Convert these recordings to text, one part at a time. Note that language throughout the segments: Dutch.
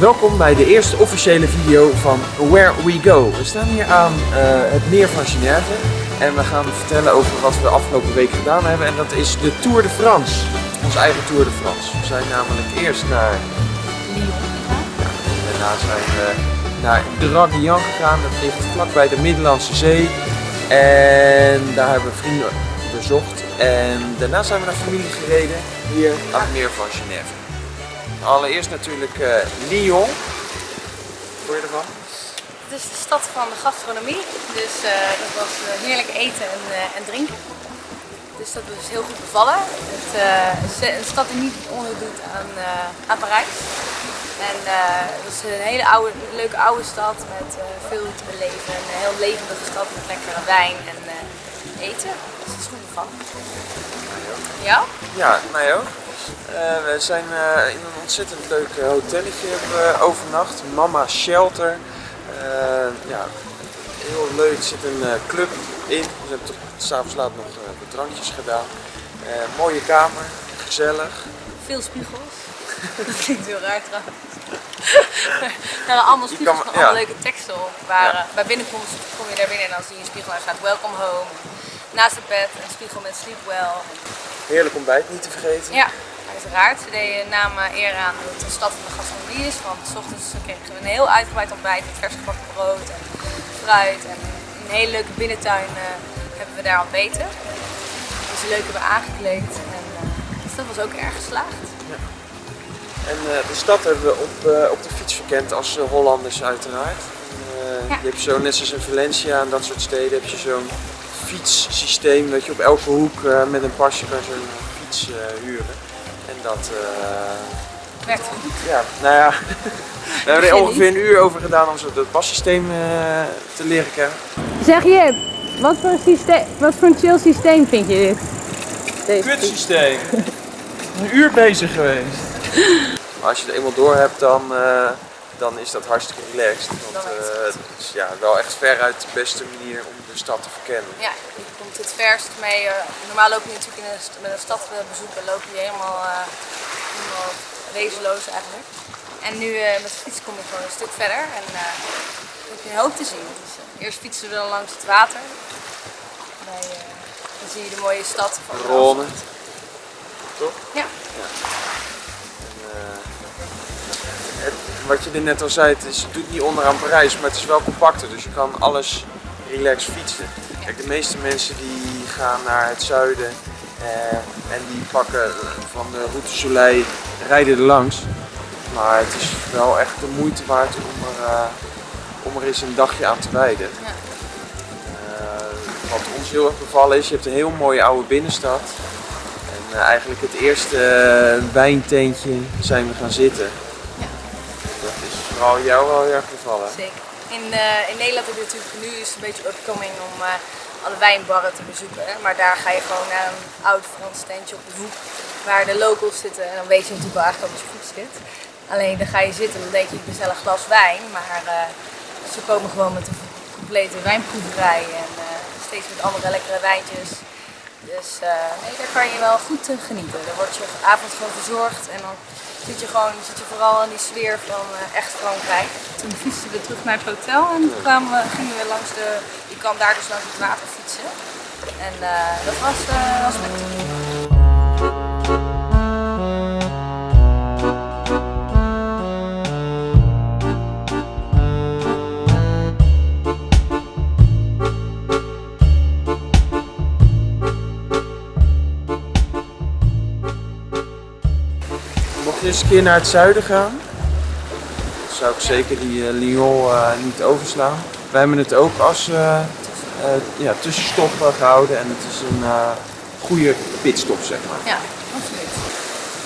Welkom bij de eerste officiële video van Where We Go. We staan hier aan eh, het meer van Genève en we gaan vertellen over wat we de afgelopen week gedaan hebben. En dat is de Tour de France, onze eigen Tour de France. We zijn namelijk eerst naar Lyon. Daarna zijn we naar Draguignan gegaan, dat ligt vlakbij de Middellandse Zee. En daar hebben we vrienden bezocht. En daarna zijn we naar familie gereden, hier aan het meer van Genève. Allereerst natuurlijk eh, Lyon. Vond je ervan? Het is de stad van de gastronomie, dus eh, dat was eh, heerlijk eten en, en drinken. Dus dat is heel goed bevallen. Het, een stad die niet onderdoet aan, eh, aan Parijs. En het is een hele oude, leuke oude stad met veel te beleven. Een heel levendige stad met lekkere wijn en eten. Dus het is goed bevallen. Ja? Ja, mij ook. Eh, we zijn eh, in een ontzettend leuk eh, hotelletje overnacht. Mama Shelter. Ja, heel leuk. Er zit een club in. We hebben toch s'avonds laat nog wat drankjes gedaan. Mooie kamer, gezellig. Veel spiegels. Dat klinkt heel raar trouwens. er waren allemaal spiegels allemaal ja. leuke teksten op. Waar, Ja. bij binnenkomst kom je daar binnen en dan zie je een spiegel en staat Welcome Home. Naast het bed een spiegel met Sleep Well. Heerlijk ontbijt, niet te vergeten. Ja, uiteraard. Ze deden namen eer aan dat het een stad van de gastronomie is. Want s ochtends kregen we een heel uitgebreid ontbijt met vers gebakken brood en fruit. En een hele leuke binnentuin eh, hebben we daar ontbeten. Dus leuk hebben we aangekleed. En, eh, dus dat was ook erg geslaagd. En eh, de stad hebben we op, eh, op de fiets verkend als eh, Hollanders uiteraard. En, eh, Ja. Je hebt zo, net zoals in Valencia en dat soort steden, heb je zo'n fietssysteem dat je op elke hoek eh, met een pasje kan zo'n fiets eh, huren. En dat, eh, Werkt goed. ja, nou ja, we hebben er ongeveer een uur over gedaan om zo het passysteem eh, te leren kennen. Zeg Jip, wat voor, een systeem, wat voor een chill systeem vind je dit? Deze Kutsysteem! een uur bezig geweest. Maar als je het eenmaal door hebt, dan, eh, dan is dat hartstikke relaxed. Want eh, het is ja, wel echt veruit de beste manier om de stad te verkennen. Ja, je komt het verst mee. eh, normaal loop je natuurlijk in een, met een stad eh, bezoeken, loop je helemaal, eh, helemaal wezenloos eigenlijk. En nu met de fiets kom je gewoon een stuk verder en heb je een hoop te zien. Dus, eerst fietsen we dan langs het water. Bij, dan zie je de mooie stad Rome. Toch? Ja, En, wat je er net al zei, het, is, het doet niet onderaan Parijs, maar het is wel compacter. Dus je kan alles relaxed fietsen. Kijk, de meeste mensen die gaan naar het zuiden eh, en die pakken van de Route Soleil, rijden er langs. Maar het is wel echt de moeite waard om er, eh, om er eens een dagje aan te wijden. Ja. Eh, wat ons heel erg bevallen is, je hebt een heel mooie oude binnenstad. En eh, eigenlijk het eerste wijnteentje zijn we gaan zitten. Is vooral jou wel heel erg bevallen. zeker. In, eh, in Nederland heb je natuurlijk nu is het een beetje upcoming om eh, alle wijnbarren te bezoeken. Maar daar ga je gewoon naar een oud Frans tentje op de hoek waar de locals zitten. En dan weet je natuurlijk wel eigenlijk dat je goed zit. Alleen dan ga je zitten en dan denk je ik bestel een glas wijn. Maar eh, ze komen gewoon met een complete wijnproeverij en steeds met andere lekkere wijntjes. Dus eh, nee, daar kan je wel goed eh, genieten. Dan word je avond gewoon verzorgd en dan zit je gewoon zit je vooral in die sfeer van eh, echt Frankrijk. Toen fietsten we terug naar het hotel en toen we, gingen we langs de, je kan daar dus langs het water fietsen. En eh, dat was, was spectaculair. Eens een keer naar het zuiden gaan, dan zou ik zeker die eh, Lyon eh, niet overslaan. Wij hebben het ook als eh, ja, tussenstop eh, gehouden en het is een goede pitstop zeg maar. Ja, absoluut.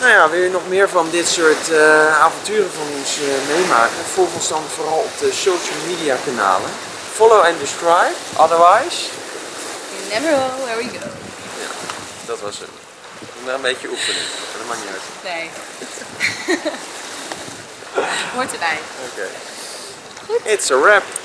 Nou ja, wil je nog meer van dit soort avonturen van ons meemaken? Volg ons dan vooral op de social media kanalen. Follow and subscribe, otherwise, You never know where we go. dat was het. Doe maar een beetje oefening, dat maakt niet uit. Nee. Hoort erbij. Oké. It's a wrap.